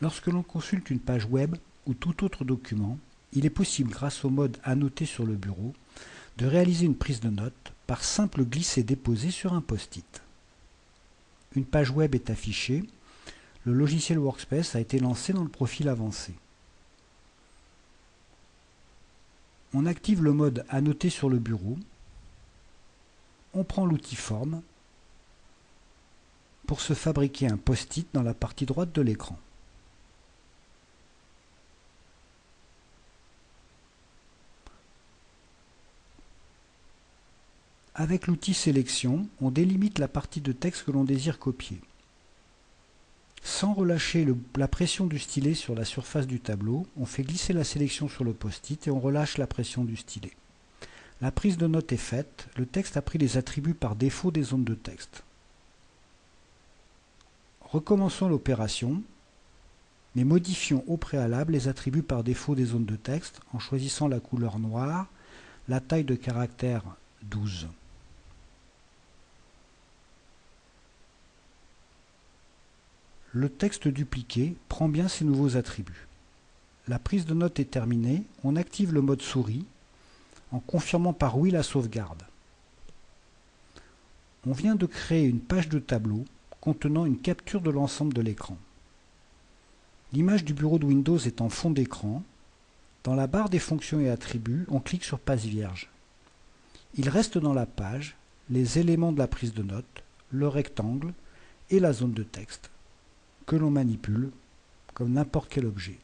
Lorsque l'on consulte une page web ou tout autre document, il est possible, grâce au mode Annoter sur le bureau, de réaliser une prise de notes par simple glisser-déposer sur un post-it. Une page web est affichée, le logiciel Workspace a été lancé dans le profil avancé. On active le mode Annoter sur le bureau, on prend l'outil Forme pour se fabriquer un post-it dans la partie droite de l'écran. Avec l'outil Sélection, on délimite la partie de texte que l'on désire copier. Sans relâcher la pression du stylet sur la surface du tableau, on fait glisser la sélection sur le post-it et on relâche la pression du stylet. La prise de note est faite, le texte a pris les attributs par défaut des zones de texte. Recommençons l'opération, mais modifions au préalable les attributs par défaut des zones de texte en choisissant la couleur noire, la taille de caractère 12. Le texte dupliqué prend bien ces nouveaux attributs. La prise de note est terminée, on active le mode souris en confirmant par oui la sauvegarde. On vient de créer une page de tableau contenant une capture de l'ensemble de l'écran. L'image du bureau de Windows est en fond d'écran. Dans la barre des fonctions et attributs, on clique sur Passe vierge. Il reste dans la page les éléments de la prise de note, le rectangle et la zone de texte que l'on manipule comme n'importe quel objet.